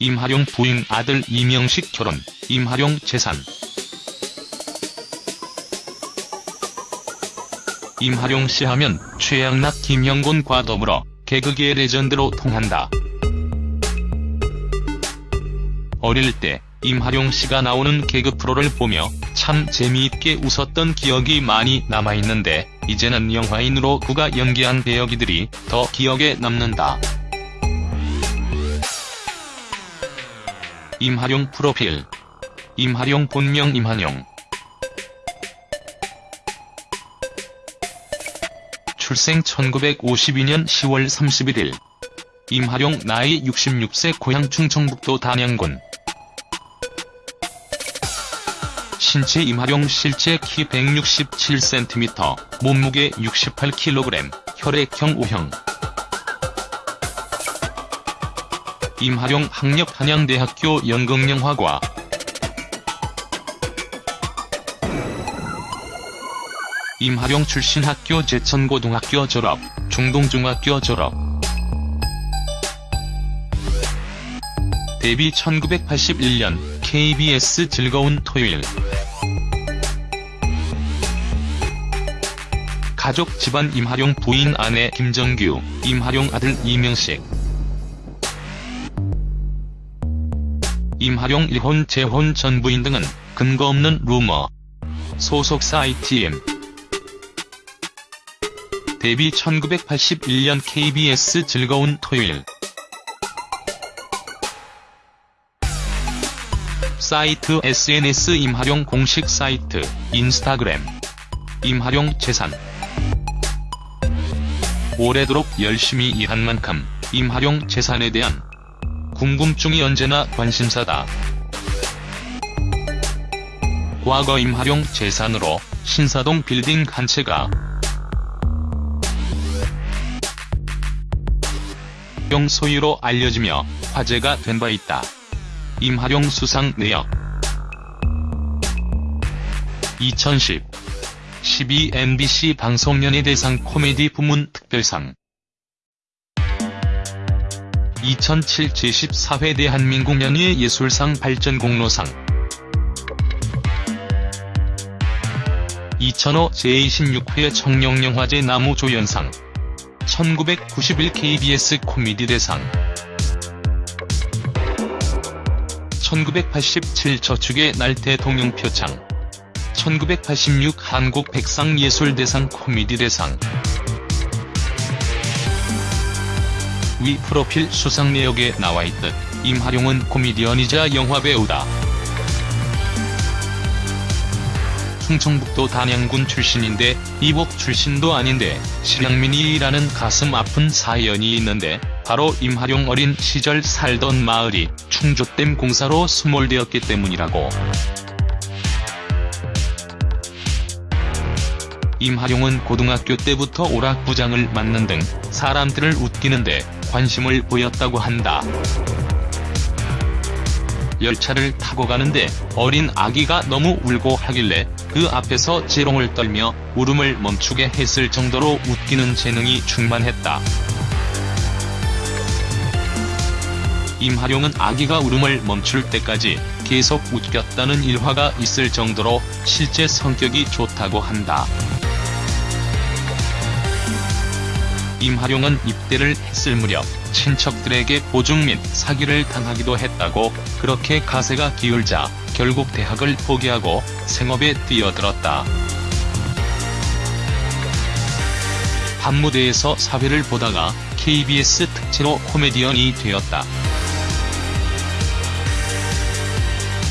임하룡 부인 아들 이명식 결혼, 임하룡 재산. 임하룡 씨 하면 최양락 김영곤과 더불어 개그계의 레전드로 통한다. 어릴 때 임하룡 씨가 나오는 개그 프로를 보며 참 재미있게 웃었던 기억이 많이 남아있는데 이제는 영화인으로 그가 연기한 배역이들이 더 기억에 남는다. 임하룡 프로필. 임하룡 본명 임한용 출생 1952년 10월 31일 임하룡 나이 66세 고향 충청북도 단양군. 신체 임하룡 실제 키 167cm, 몸무게 68kg, 혈액형 O형 임하룡 학력 한양대학교 연극영화과. 임하룡 출신 학교 제천고등학교 졸업, 중동중학교 졸업. 데뷔 1981년 KBS 즐거운 토요일. 가족 집안 임하룡 부인 아내 김정규, 임하룡 아들 이명식 임하룡 일혼 재혼 전 부인 등은 근거 없는 루머. 소속사 ITM 데뷔 1981년 KBS 즐거운 토요일. 사이트 SNS 임하룡 공식 사이트 인스타그램. 임하룡 재산. 오래도록 열심히 일한 만큼 임하룡 재산에 대한 궁금증이 언제나 관심사다. 과거 임하룡 재산으로 신사동 빌딩 한 채가 용 소유로 알려지며 화제가 된 바 있다. 임하룡 수상 내역 2010 12 MBC 방송연예대상 코미디 부문 특별상 2007 제14회 대한민국 연예 예술상 발전 공로상. 2005 제26회 청룡영화제 나무조연상. 1991 KBS 코미디 대상. 1987 저축의 날 대통령 표창. 1986 한국 백상예술대상 코미디 대상 위 프로필 수상 내역에 나와있듯 임하룡은 코미디언이자 영화배우다. 충청북도 단양군 출신인데 이복 출신도 아닌데 실향민이라는 가슴 아픈 사연이 있는데 바로 임하룡 어린 시절 살던 마을이 충주댐 공사로 수몰되었기 때문이라고. 임하룡은 고등학교 때부터 오락부장을 맡는 등 사람들을 웃기는데 관심을 보였다고 한다. 열차를 타고 가는데 어린 아기가 너무 울고 하길래 그 앞에서 재롱을 떨며 울음을 멈추게 했을 정도로 웃기는 재능이 충만했다. 임하룡은 아기가 울음을 멈출 때까지 계속 웃겼다는 일화가 있을 정도로 실제 성격이 좋다고 한다. 임하룡은 입대를 했을 무렵 친척들에게 보증 및 사기를 당하기도 했다고 그렇게 가세가 기울자 결국 대학을 포기하고 생업에 뛰어들었다. 밤무대에서 사회를 보다가 KBS 특채로 코미디언이 되었다.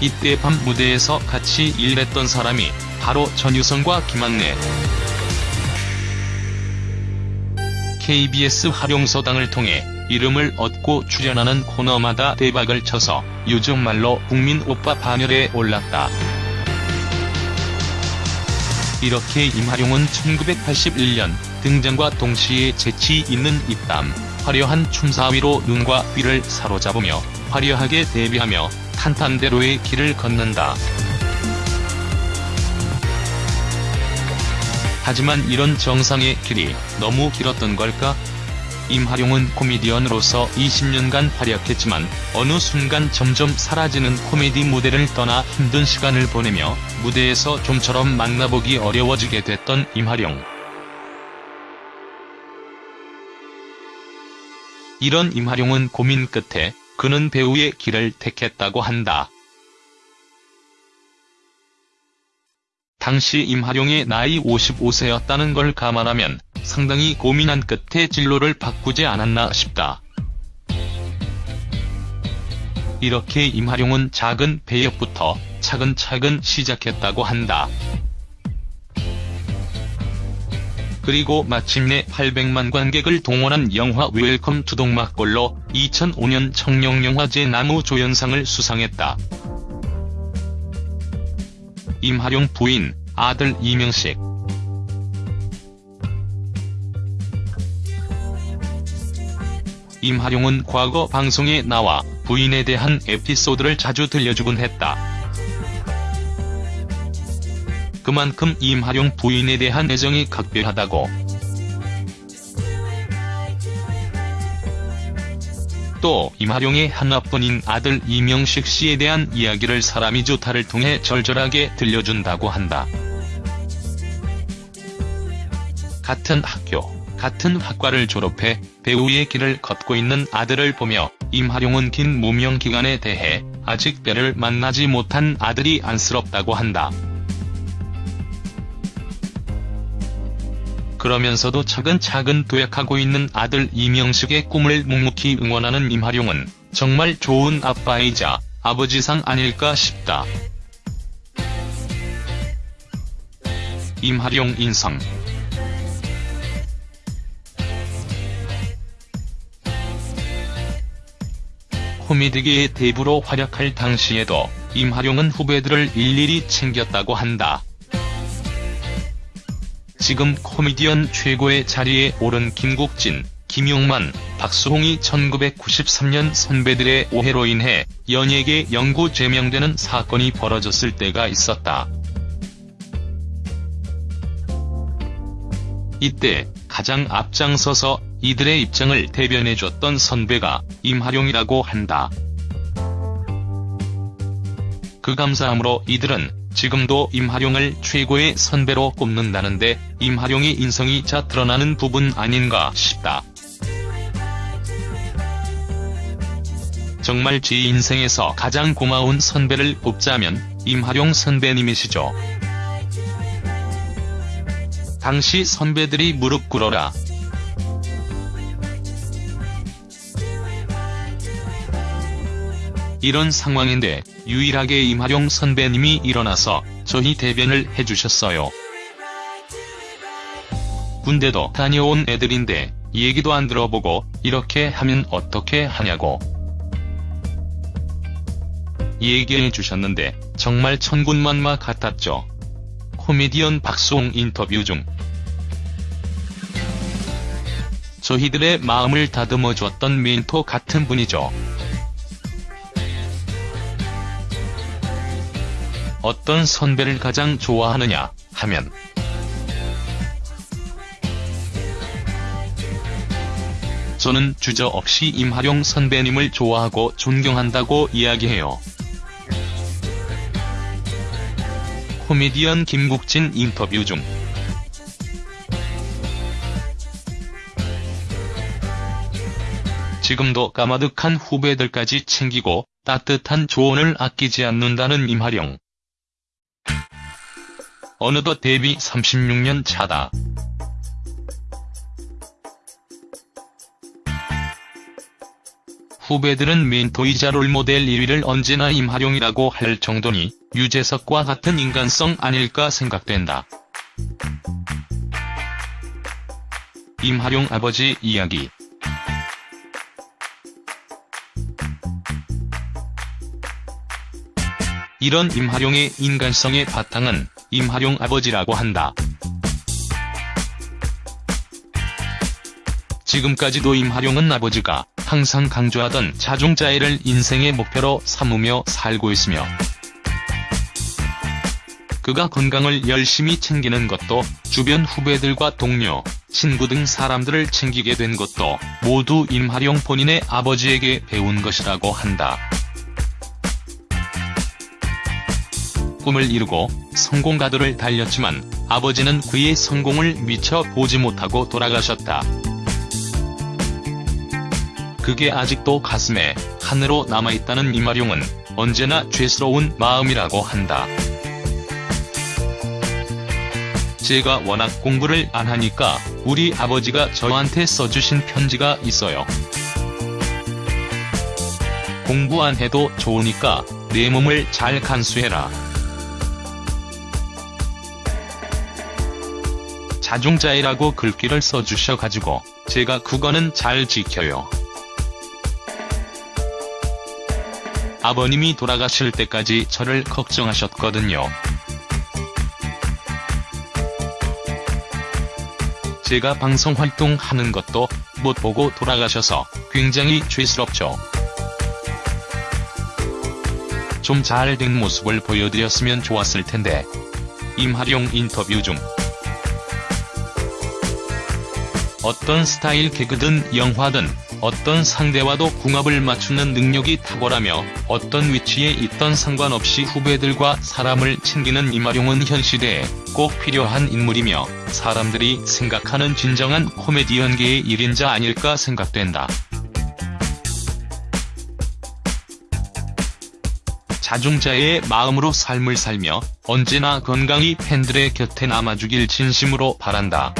이때 밤 무대에서 같이 일했던 사람이 바로 전유성과 김학래. KBS 활용서당을 통해 이름을 얻고 출연하는 코너마다 대박을 쳐서 요즘 말로 국민 오빠 반열에 올랐다. 이렇게 임하룡은 1981년 등장과 동시에 재치 있는 입담, 화려한 춤사위로 눈과 귀를 사로잡으며 화려하게 데뷔하며 탄탄대로의 길을 걷는다. 하지만 이런 정상의 길이 너무 길었던 걸까? 임하룡은 코미디언으로서 20년간 활약했지만 어느 순간 점점 사라지는 코미디 무대를 떠나 힘든 시간을 보내며 무대에서 좀처럼 만나보기 어려워지게 됐던 임하룡. 이런 임하룡은 고민 끝에 그는 배우의 길을 택했다고 한다. 당시 임하룡의 나이 55세였다는 걸 감안하면 상당히 고민한 끝에 진로를 바꾸지 않았나 싶다. 이렇게 임하룡은 작은 배역부터 차근차근 시작했다고 한다. 그리고 마침내 800만 관객을 동원한 영화 웰컴 투 동막골로 2005년 청룡영화제 남우 조연상을 수상했다. 임하룡 부인, 아들 이명식 임하룡은 과거 방송에 나와 부인에 대한 에피소드를 자주 들려주곤 했다. 그만큼 임하룡 부인에 대한 애정이 각별하다고. 또 임하룡의 하나뿐인 아들 이명식 씨에 대한 이야기를 사람이 좋다를 통해 절절하게 들려준다고 한다. 같은 학교, 같은 학과를 졸업해 배우의 길을 걷고 있는 아들을 보며 임하룡은 긴 무명 기간에 대해 아직 뼈를 만나지 못한 아들이 안쓰럽다고 한다. 그러면서도 차근차근 도약하고 있는 아들 이명식의 꿈을 묵묵히 응원하는 임하룡은 정말 좋은 아빠이자 아버지상 아닐까 싶다. 임하룡 인성 코미디계의 대부로 활약할 당시에도 임하룡은 후배들을 일일이 챙겼다고 한다. 지금 코미디언 최고의 자리에 오른 김국진, 김용만, 박수홍이 1993년 선배들의 오해로 인해 연예계 영구 제명되는 사건이 벌어졌을 때가 있었다. 이때 가장 앞장서서 이들의 입장을 대변해줬던 선배가 임하룡이라고 한다. 그 감사함으로 이들은 지금도 임하룡을 최고의 선배로 꼽는다는데 임하룡의 인성이 자 드러나는 부분 아닌가 싶다. 정말 제 인생에서 가장 고마운 선배를 꼽자면 임하룡 선배님이시죠. 당시 선배들이 무릎 꿇어라. 이런 상황인데 유일하게 임하룡 선배님이 일어나서 저희 대변을 해주셨어요. 군대도 다녀온 애들인데 얘기도 안 들어보고 이렇게 하면 어떻게 하냐고. 얘기해 주셨는데 정말 천군만마 같았죠. 코미디언 박수홍 인터뷰 중 저희들의 마음을 다듬어 줬던 멘토 같은 분이죠. 어떤 선배를 가장 좋아하느냐 하면 저는 주저없이 임하룡 선배님을 좋아하고 존경한다고 이야기해요. 코미디언 김국진 인터뷰 중 지금도 까마득한 후배들까지 챙기고 따뜻한 조언을 아끼지 않는다는 임하룡. 어느덧 데뷔 36년 차다. 후배들은 멘토이자 롤모델 1위를 언제나 임하룡이라고 할 정도니 유재석과 같은 인간성 아닐까 생각된다. 임하룡 아버지 이야기 이런 임하룡의 인간성의 바탕은 임하룡 아버지라고 한다. 지금까지도 임하룡은 아버지가 항상 강조하던 자중자애를 인생의 목표로 삼으며 살고 있으며 그가 건강을 열심히 챙기는 것도 주변 후배들과 동료, 친구 등 사람들을 챙기게 된 것도 모두 임하룡 본인의 아버지에게 배운 것이라고 한다. 꿈을 이루고 성공가도를 달렸지만 아버지는 그의 성공을 미처 보지 못하고 돌아가셨다. 그게 아직도 가슴에 한으로 남아있다는 임하룡은 언제나 죄스러운 마음이라고 한다. 제가 워낙 공부를 안 하니까 우리 아버지가 저한테 써주신 편지가 있어요. 공부 안 해도 좋으니까 내 몸을 잘 간수해라. 자중자애라고 글귀를 써주셔가지고 제가 그거는 잘 지켜요. 아버님이 돌아가실 때까지 저를 걱정하셨거든요. 제가 방송 활동하는 것도 못 보고 돌아가셔서 굉장히 죄스럽죠. 좀 잘 된 모습을 보여드렸으면 좋았을 텐데. 임하룡 인터뷰 중 어떤 스타일 개그든 영화든 어떤 상대와도 궁합을 맞추는 능력이 탁월하며 어떤 위치에 있던 상관없이 후배들과 사람을 챙기는 임하룡은 현 시대에 꼭 필요한 인물이며 사람들이 생각하는 진정한 코미디 연계의 1인자 아닐까 생각된다. 자중자애의 마음으로 삶을 살며 언제나 건강히 팬들의 곁에 남아주길 진심으로 바란다.